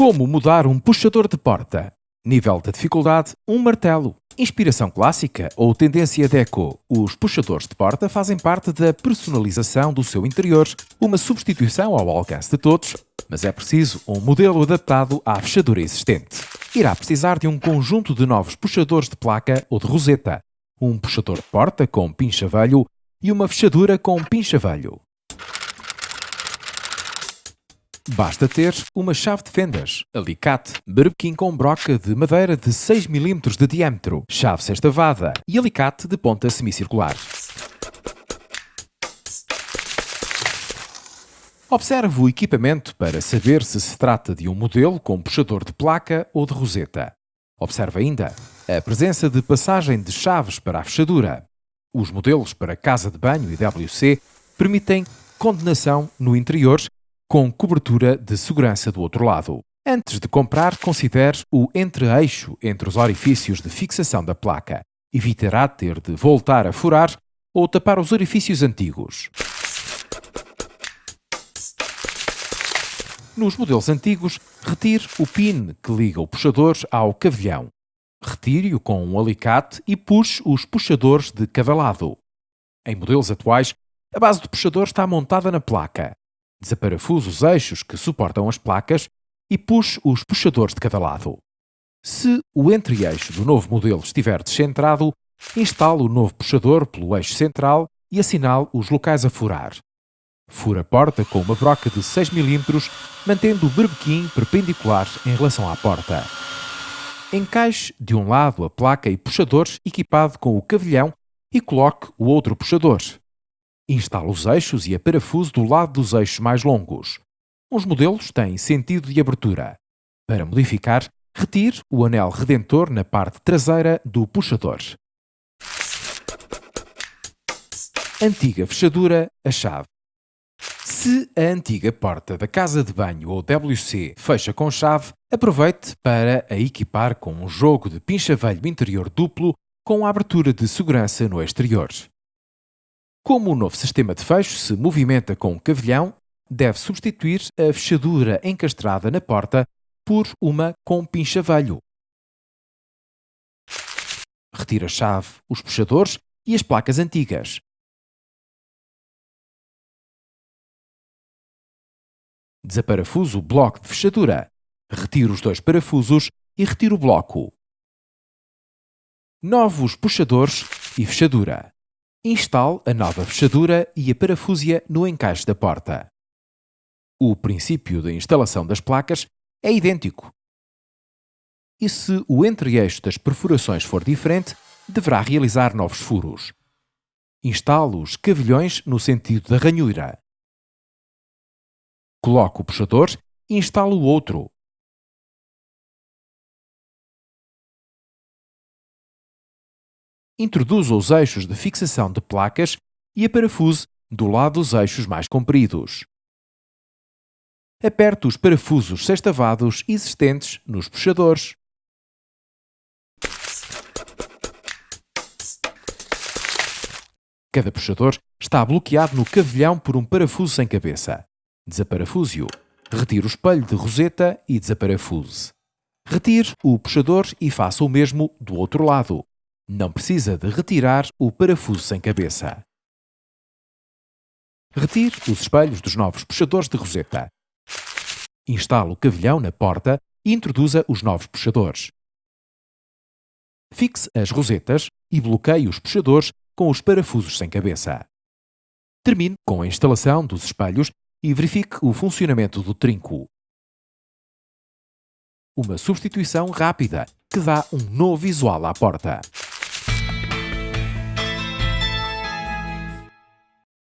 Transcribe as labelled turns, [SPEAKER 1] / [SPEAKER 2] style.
[SPEAKER 1] Como mudar um puxador de porta? Nível de dificuldade: um martelo. Inspiração clássica ou tendência deco? Os puxadores de porta fazem parte da personalização do seu interior, uma substituição ao alcance de todos, mas é preciso um modelo adaptado à fechadura existente. Irá precisar de um conjunto de novos puxadores de placa ou de roseta, um puxador de porta com pincha-velho e uma fechadura com pincha-velho. Basta ter uma chave de fendas, alicate, berbequim com broca de madeira de 6 mm de diâmetro, chave sextavada e alicate de ponta semicircular. Observe o equipamento para saber se se trata de um modelo com puxador de placa ou de roseta. Observe ainda a presença de passagem de chaves para a fechadura. Os modelos para casa de banho e WC permitem condenação no interior com cobertura de segurança do outro lado. Antes de comprar, considere o entre-eixo entre os orifícios de fixação da placa. Evitará ter de voltar a furar ou tapar os orifícios antigos. Nos modelos antigos, retire o pin que liga o puxador ao cavilhão. Retire-o com um alicate e puxe os puxadores de cada lado. Em modelos atuais, a base do puxador está montada na placa. Desaparafuse os eixos que suportam as placas e puxe os puxadores de cada lado. Se o entre-eixo do novo modelo estiver descentrado, instale o novo puxador pelo eixo central e assinale os locais a furar. Fura a porta com uma broca de 6 mm, mantendo o berbequim perpendicular em relação à porta. Encaixe de um lado a placa e puxadores equipado com o cavilhão e coloque o outro puxador. Instale os eixos e a parafuso do lado dos eixos mais longos. Uns modelos têm sentido de abertura. Para modificar, retire o anel redentor na parte traseira do puxador. Antiga fechadura, a chave. Se a antiga porta da casa de banho ou WC fecha com chave, aproveite para a equipar com um jogo de pincha-velho interior duplo com a abertura de segurança no exterior. Como o novo sistema de fecho se movimenta com o cavilhão, deve substituir a fechadura encastrada na porta por uma com pincha-velho. Retire a chave, os puxadores e as placas antigas. Desaparafuse o bloco de fechadura. Retire os dois parafusos e retire o bloco. Novos puxadores e fechadura. Instale a nova fechadura e a parafúzia no encaixe da porta. O princípio da instalação das placas é idêntico. E se o entre-eixo das perfurações for diferente, deverá realizar novos furos. Instale os cavilhões no sentido da ranhura. Coloque o puxador e instale o outro, introduza os eixos de fixação de placas e a parafuse do lado dos eixos mais compridos. Aperte os parafusos sextavados existentes nos puxadores. Cada puxador está bloqueado no cavilhão por um parafuso sem cabeça. Desaparafuse-o. Retire o espelho de roseta e desaparafuse. Retire o puxador e faça o mesmo do outro lado. Não precisa de retirar o parafuso sem cabeça. Retire os espelhos dos novos puxadores de roseta. Instale o cavilhão na porta e introduza os novos puxadores. Fixe as rosetas e bloqueie os puxadores com os parafusos sem cabeça. Termine com a instalação dos espelhos e verifique o funcionamento do trinco. Uma substituição rápida que dá um novo visual à porta.